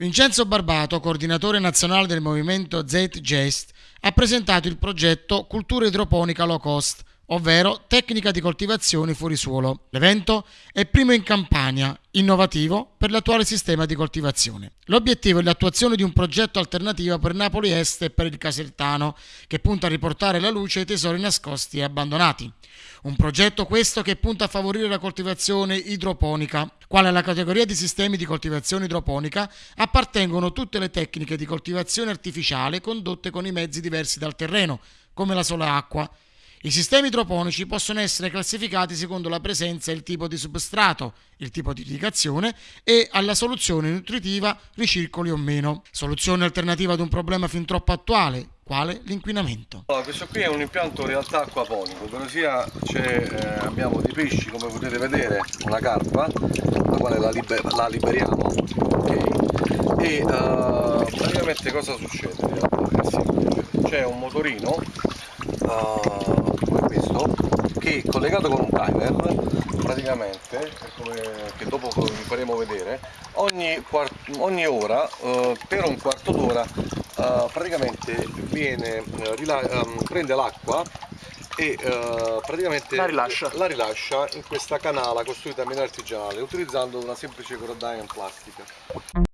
Vincenzo Barbato, coordinatore nazionale del movimento Z-Gest, ha presentato il progetto Cultura idroponica low cost, ovvero tecnica di coltivazione fuori suolo. L'evento è primo in Campania, innovativo per l'attuale sistema di coltivazione. L'obiettivo è l'attuazione di un progetto alternativo per Napoli Est e per il Casertano, che punta a riportare alla luce i tesori nascosti e abbandonati. Un progetto questo che punta a favorire la coltivazione idroponica. Quale alla categoria di sistemi di coltivazione idroponica appartengono tutte le tecniche di coltivazione artificiale condotte con i mezzi diversi dal terreno, come la sola acqua, i sistemi idroponici possono essere classificati secondo la presenza e il tipo di substrato, il tipo di irrigazione e alla soluzione nutritiva ricircoli o meno. Soluzione alternativa ad un problema fin troppo attuale, quale l'inquinamento. Allora, questo qui è un impianto in realtà acquaponico, ovvero sia eh, abbiamo dei pesci come potete vedere, una carpa, la quale la, liber la liberiamo, okay. e uh, praticamente cosa succede? C'è un motorino uh, che collegato con un timer praticamente come, che dopo vi faremo vedere ogni, ogni ora uh, per un quarto d'ora uh, praticamente viene, um, prende l'acqua e uh, praticamente la rilascia. la rilascia. in questa canala costruita in maniera artigianale utilizzando una semplice corodaia in plastica